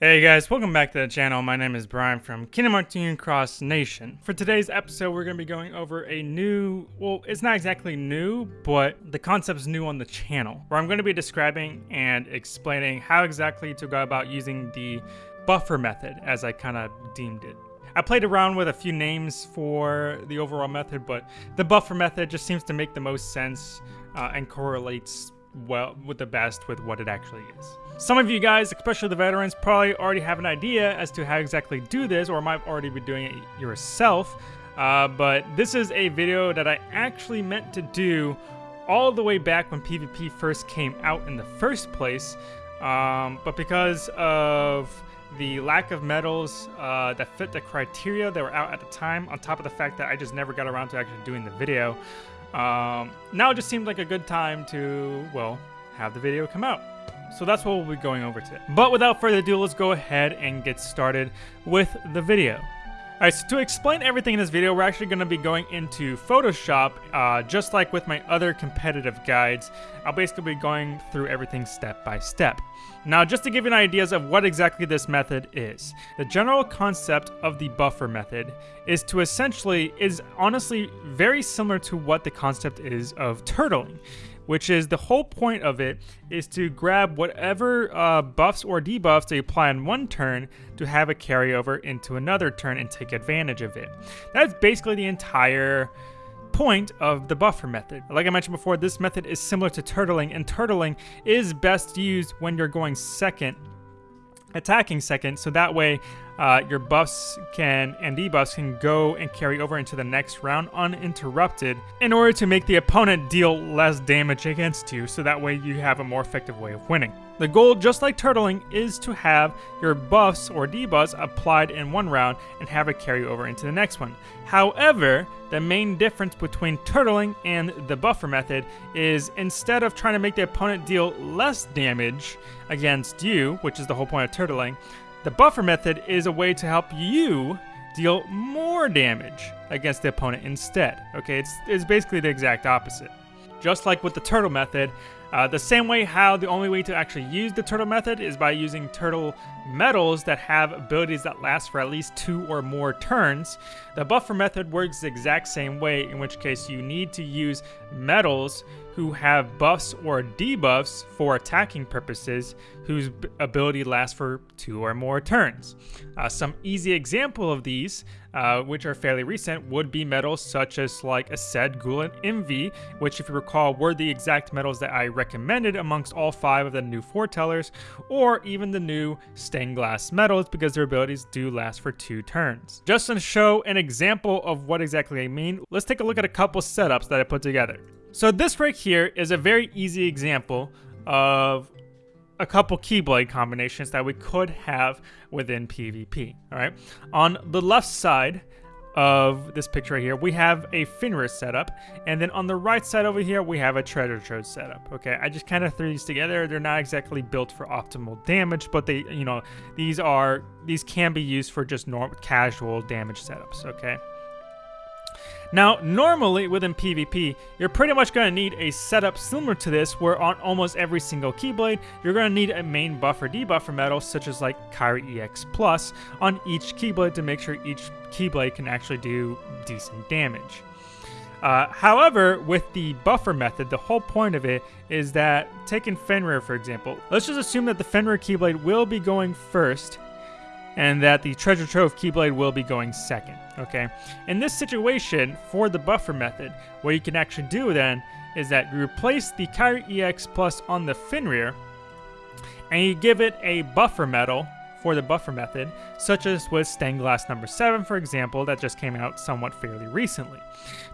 Hey guys, welcome back to the channel. My name is Brian from Kingdom Union Cross Nation. For today's episode, we're going to be going over a new, well, it's not exactly new, but the concept is new on the channel, where I'm going to be describing and explaining how exactly to go about using the buffer method, as I kind of deemed it. I played around with a few names for the overall method, but the buffer method just seems to make the most sense uh, and correlates well with the best with what it actually is. Some of you guys, especially the veterans, probably already have an idea as to how exactly do this or might already be doing it yourself. Uh, but this is a video that I actually meant to do all the way back when PvP first came out in the first place. Um, but because of the lack of medals uh, that fit the criteria that were out at the time, on top of the fact that I just never got around to actually doing the video, um, now it just seemed like a good time to, well, have the video come out. So that's what we'll be going over today. But without further ado, let's go ahead and get started with the video. Alright, so to explain everything in this video, we're actually going to be going into Photoshop, uh, just like with my other competitive guides. I'll basically be going through everything step by step. Now, just to give you an idea of what exactly this method is, the general concept of the buffer method is to essentially, is honestly very similar to what the concept is of turtling which is the whole point of it is to grab whatever uh, buffs or debuffs they apply in one turn to have a carryover into another turn and take advantage of it. That's basically the entire point of the buffer method. Like I mentioned before, this method is similar to turtling, and turtling is best used when you're going second attacking second, so that way uh, your buffs can and debuffs can go and carry over into the next round uninterrupted in order to make the opponent deal less damage against you, so that way you have a more effective way of winning. The goal, just like turtling, is to have your buffs or debuffs applied in one round and have it carry over into the next one. However, the main difference between turtling and the buffer method is instead of trying to make the opponent deal less damage against you, which is the whole point of turtling, the buffer method is a way to help you deal more damage against the opponent instead. Okay, it's, it's basically the exact opposite. Just like with the turtle method, uh, the same way how the only way to actually use the turtle method is by using turtle medals that have abilities that last for at least two or more turns. The buffer method works the exact same way, in which case you need to use medals who have buffs or debuffs for attacking purposes whose ability lasts for two or more turns. Uh, some easy example of these, uh, which are fairly recent, would be medals such as like Aced, Gula, and Invi, which if you recall were the exact medals that I recommended amongst all five of the new foretellers, or even the new stained glass medals because their abilities do last for two turns. Just to show an example of what exactly I mean, let's take a look at a couple setups that I put together. So this right here is a very easy example of a couple Keyblade combinations that we could have within PvP, all right? On the left side of this picture right here, we have a Fenrir setup, and then on the right side over here, we have a Treasure Trove setup, okay? I just kind of threw these together. They're not exactly built for optimal damage, but they, you know, these are, these can be used for just normal, casual damage setups, okay? Now, normally within PvP, you're pretty much going to need a setup similar to this where on almost every single Keyblade, you're going to need a main buffer debuffer medal such as like Kairi EX Plus on each Keyblade to make sure each Keyblade can actually do decent damage. Uh, however, with the buffer method, the whole point of it is that, taking Fenrir for example, let's just assume that the Fenrir Keyblade will be going first and that the treasure trove Keyblade will be going second, okay? In this situation, for the buffer method, what you can actually do then is that you replace the Kairi EX Plus on the Fenrir, and you give it a buffer medal for the buffer method, such as with Stained Glass number 7, for example, that just came out somewhat fairly recently.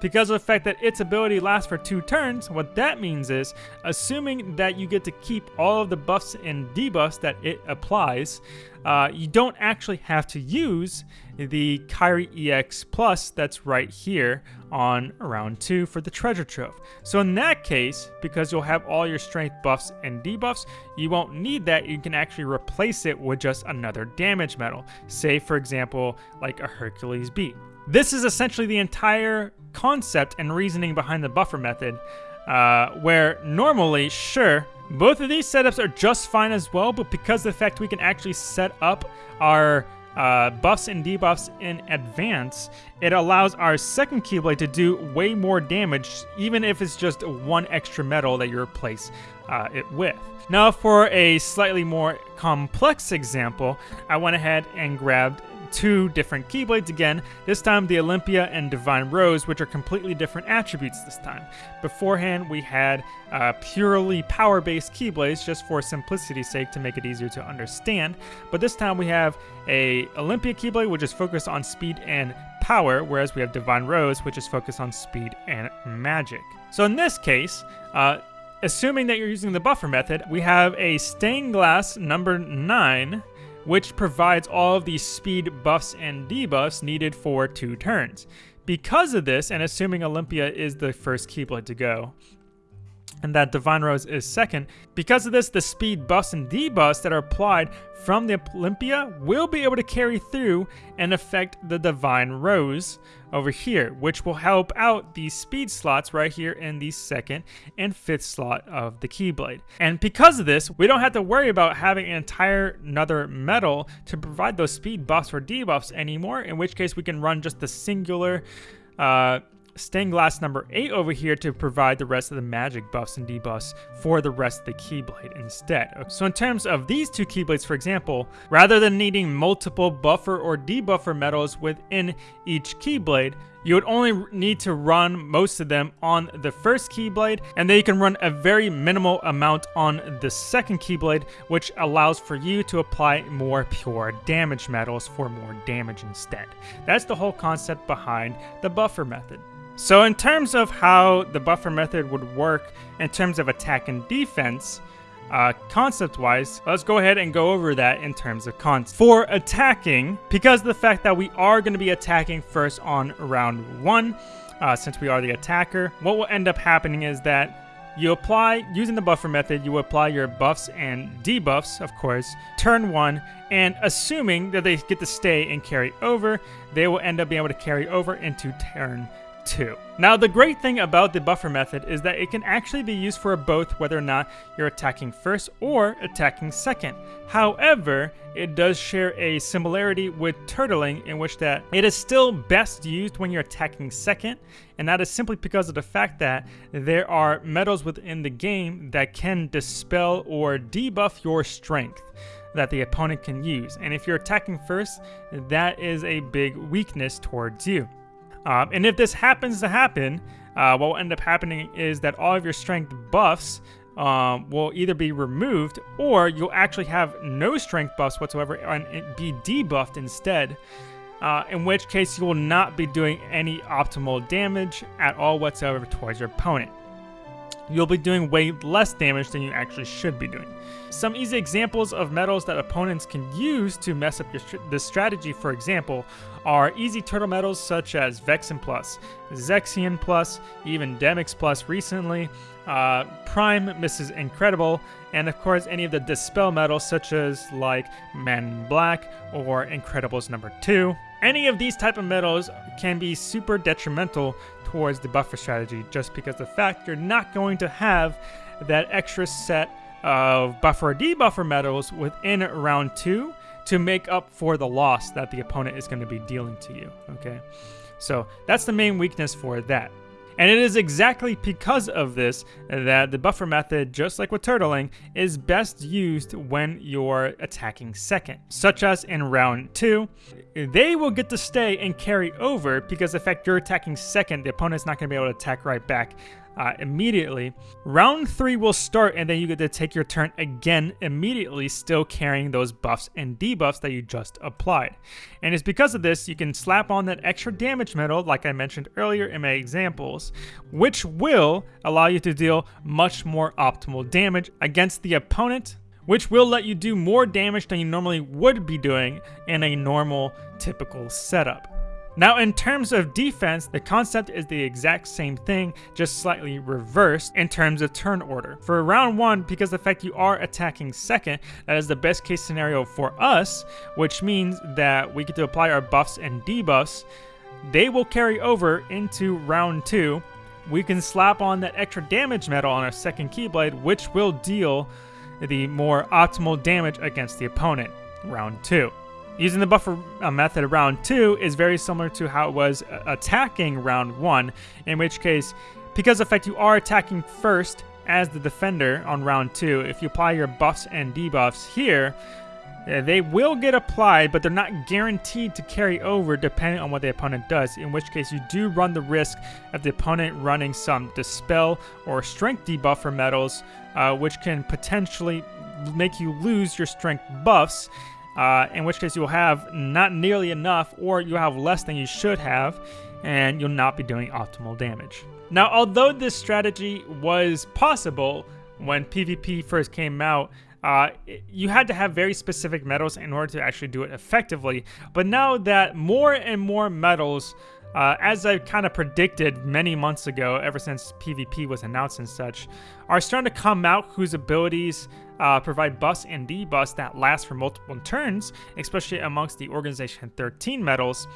Because of the fact that its ability lasts for two turns, what that means is, assuming that you get to keep all of the buffs and debuffs that it applies, uh, you don't actually have to use the Kairi EX Plus that's right here on round 2 for the Treasure Trove. So in that case, because you'll have all your strength buffs and debuffs, you won't need that. You can actually replace it with just another damage medal, Say, for example, like a Hercules B. This is essentially the entire concept and reasoning behind the buffer method. uh, where normally, sure, both of these setups are just fine as well, but because of the fact we can actually set up our uh, buffs and debuffs in advance, it allows our second Keyblade to do way more damage, even if it's just one extra medal that you replace uh, it with. Now for a slightly more complex example, I went ahead and grabbed two different Keyblades again, this time the Olympia and Divine Rose, which are completely different attributes this time. Beforehand, we had uh, purely power-based Keyblades just for simplicity's sake to make it easier to understand, but this time we have a Olympia Keyblade, which is focused on speed and power, whereas we have Divine Rose, which is focused on speed and magic. So in this case, uh, assuming that you're using the buffer method, we have a stained glass number 9 which provides all of the speed buffs and debuffs needed for two turns. Because of this, and assuming Olympia is the first Keyblade to go, and that Divine Rose is second. Because of this, the speed buffs and debuffs that are applied from the Olympia will be able to carry through and affect the Divine Rose over here, which will help out these speed slots right here in the second and fifth slot of the Keyblade. And because of this, we don't have to worry about having an entire another medal to provide those speed buffs or debuffs anymore, in which case we can run just the singular uh, stained glass number 8 over here to provide the rest of the magic buffs and debuffs for the rest of the Keyblade instead. So in terms of these two Keyblades, for example, rather than needing multiple buffer or debuffer medals within each Keyblade, you would only need to run most of them on the first Keyblade, and then you can run a very minimal amount on the second Keyblade, which allows for you to apply more pure damage medals for more damage instead. That's the whole concept behind the buffer method. So in terms of how the buffer method would work in terms of attack and defense, uh, concept-wise, let's go ahead and go over that in terms of concept. For attacking, because the fact that we are going to be attacking first on round one, uh, since we are the attacker, what will end up happening is that you apply, using the buffer method, you apply your buffs and debuffs, of course, turn one, and assuming that they get to stay and carry over, they will end up being able to carry over into turn 2. Now the great thing about the buffer method is that it can actually be used for both whether or not you're attacking first or attacking second. However, it does share a similarity with turtling in which that it is still best used when you're attacking second and that is simply because of the fact that there are medals within the game that can dispel or debuff your strength that the opponent can use and if you're attacking first that is a big weakness towards you. Um, and if this happens to happen, uh, what will end up happening is that all of your strength buffs um, will either be removed or you'll actually have no strength buffs whatsoever and be debuffed instead. Uh, in which case you will not be doing any optimal damage at all whatsoever towards your opponent you'll be doing way less damage than you actually should be doing. Some easy examples of medals that opponents can use to mess up your this strategy, for example, are easy turtle medals such as Vexen Plus, Zexion Plus, even Demyx Plus recently, uh, Prime Mrs. Incredible, and of course any of the Dispel medals such as like Man Black or Incredibles number 2. Any of these type of medals can be super detrimental towards the buffer strategy just because the fact you're not going to have that extra set of buffer debuffer medals within round two to make up for the loss that the opponent is going to be dealing to you, okay? So that's the main weakness for that. And it is exactly because of this that the buffer method, just like with turtling, is best used when you're attacking second. Such as in round 2, they will get to stay and carry over because the fact you're attacking second, the opponent's not going to be able to attack right back uh, immediately. Round 3 will start and then you get to take your turn again immediately, still carrying those buffs and debuffs that you just applied. And it's because of this you can slap on that extra damage medal like I mentioned earlier in my examples, which will allow you to deal much more optimal damage against the opponent which will let you do more damage than you normally would be doing in a normal typical setup. Now in terms of defense, the concept is the exact same thing, just slightly reversed in terms of turn order. For round 1, because the fact you are attacking second, that is the best case scenario for us, which means that we get to apply our buffs and debuffs. They will carry over into round 2, we can slap on that extra damage medal on our second Keyblade, which will deal the more optimal damage against the opponent. Round 2. Using the buffer uh, method round 2 is very similar to how it was uh, attacking round 1, in which case, because of fact you are attacking first as the defender on round 2, if you apply your buffs and debuffs here, uh, they will get applied, but they're not guaranteed to carry over depending on what the opponent does, in which case you do run the risk of the opponent running some Dispel or Strength debuffer medals, uh, which can potentially make you lose your Strength buffs, uh, in which case you'll have not nearly enough or you'll have less than you should have, and you'll not be doing optimal damage. Now, although this strategy was possible when PvP first came out, uh, you had to have very specific medals in order to actually do it effectively. But now that more and more medals, uh, as I kind of predicted many months ago, ever since PvP was announced and such, are starting to come out whose abilities uh, provide buffs and debuffs that last for multiple turns, especially amongst the Organization 13 medals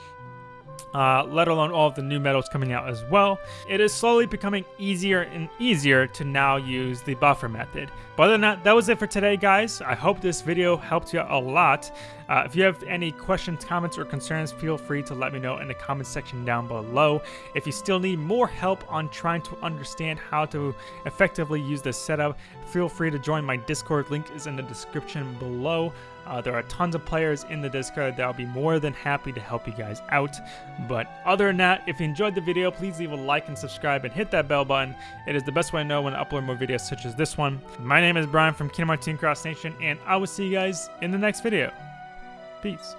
uh, let alone all of the new medals coming out as well. It is slowly becoming easier and easier to now use the buffer method. But other than that, that was it for today, guys. I hope this video helped you a lot. Uh, if you have any questions, comments, or concerns, feel free to let me know in the comments section down below. If you still need more help on trying to understand how to effectively use this setup, feel free to join my Discord. Link is in the description below. Uh, there are tons of players in the Discord that I'll be more than happy to help you guys out. But other than that, if you enjoyed the video, please leave a like and subscribe and hit that bell button. It is the best way to know when I upload more videos such as this one. My name is Brian from Kingdom Hearts Team Cross Nation, and I will see you guys in the next video. Peace.